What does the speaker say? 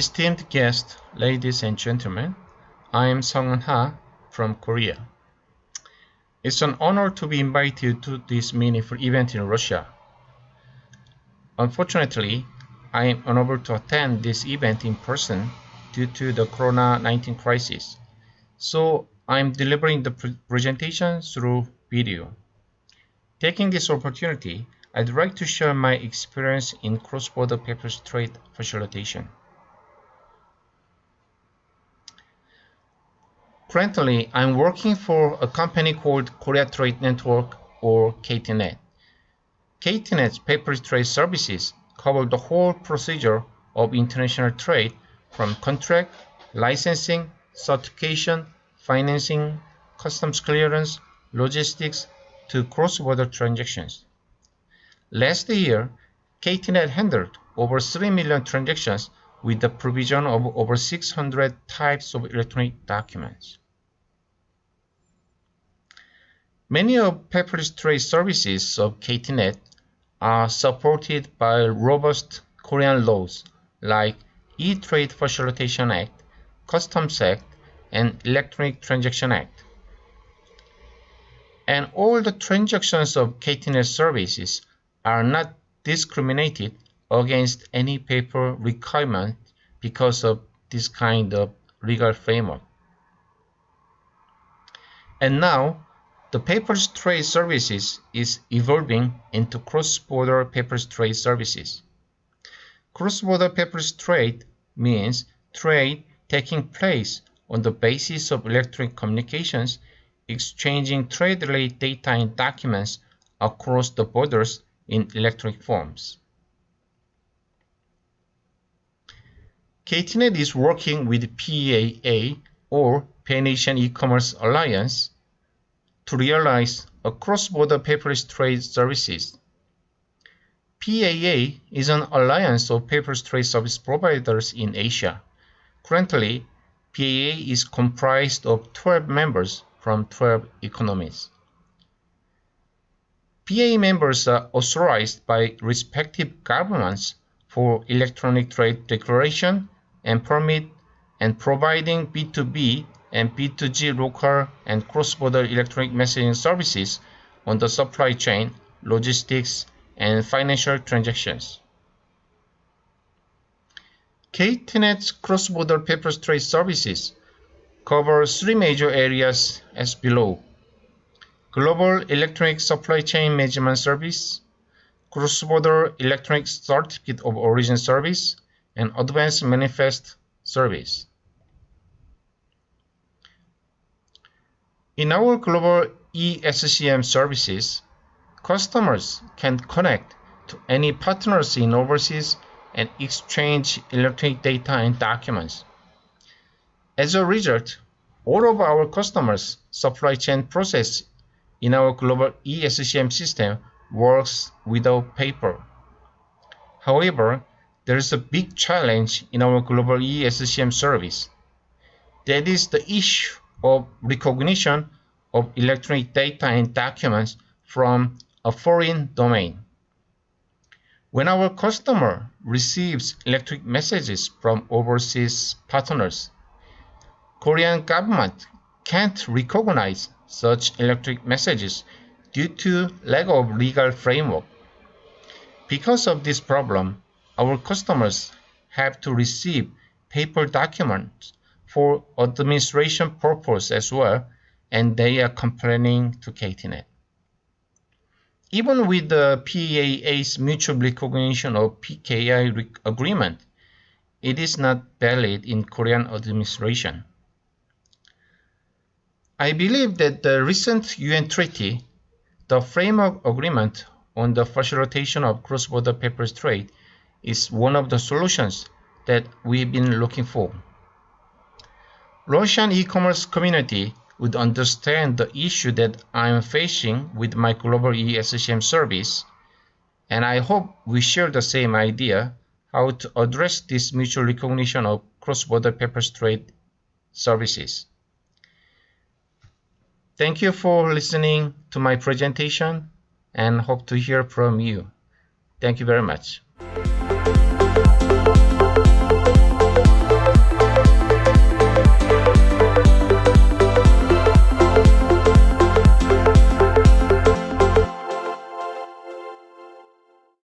Esteemed guests, ladies and gentlemen, I am Sung Ha from Korea. It's an honor to be invited to this meaningful event in Russia. Unfortunately, I am unable to attend this event in person due to the Corona-19 crisis, so I am delivering the pre presentation through video. Taking this opportunity, I'd like to share my experience in cross-border paperless trade facilitation. Currently, I'm working for a company called Korea Trade Network or KTNet. KTNet's paperless trade services cover the whole procedure of international trade from contract, licensing, certification, financing, customs clearance, logistics to cross-border transactions. Last year, KTNet handled over 3 million transactions with the provision of over 600 types of electronic documents. Many of paperless trade services of KTNet are supported by robust Korean laws like E-Trade Facilitation Act, Customs Act, and Electronic Transaction Act. And all the transactions of KTNet services are not discriminated against any paper requirement because of this kind of legal framework. And now, the paperless trade services is evolving into cross-border paperless trade services. Cross-border paperless trade means trade taking place on the basis of electronic communications, exchanging trade-related data and documents across the borders in electronic forms. KTNet is working with PAA or Pan-Asian E-Commerce Alliance to realize a cross-border paperless trade services. PAA is an alliance of paperless trade service providers in Asia. Currently, PAA is comprised of 12 members from 12 economies. PAA members are authorized by respective governments for electronic trade declaration and permit and providing B2B and B2G local and cross-border electronic messaging services on the supply chain, logistics, and financial transactions. KTNet's cross-border paperless trade services cover three major areas as below. Global Electronic Supply Chain Management Service, Cross-Border Electronic Certificate of Origin Service, and Advanced Manifest Service. In our global ESCM services, customers can connect to any partners in overseas and exchange electronic data and documents. As a result, all of our customers' supply chain process in our global ESCM system works without paper. However, there is a big challenge in our global ESCM service. That is the issue of recognition of electronic data and documents from a foreign domain. When our customer receives electronic messages from overseas partners, Korean government can't recognize such electronic messages due to lack of legal framework. Because of this problem, our customers have to receive paper documents for administration purpose as well, and they are complaining to KTNet. Even with the PAA's mutual recognition of PKI agreement, it is not valid in Korean administration. I believe that the recent UN treaty, the framework agreement on the facilitation of cross-border paperless trade, is one of the solutions that we've been looking for. Russian e-commerce community would understand the issue that I'm facing with my global ESCM service, and I hope we share the same idea how to address this mutual recognition of cross-border paperless trade services. Thank you for listening to my presentation and hope to hear from you. Thank you very much.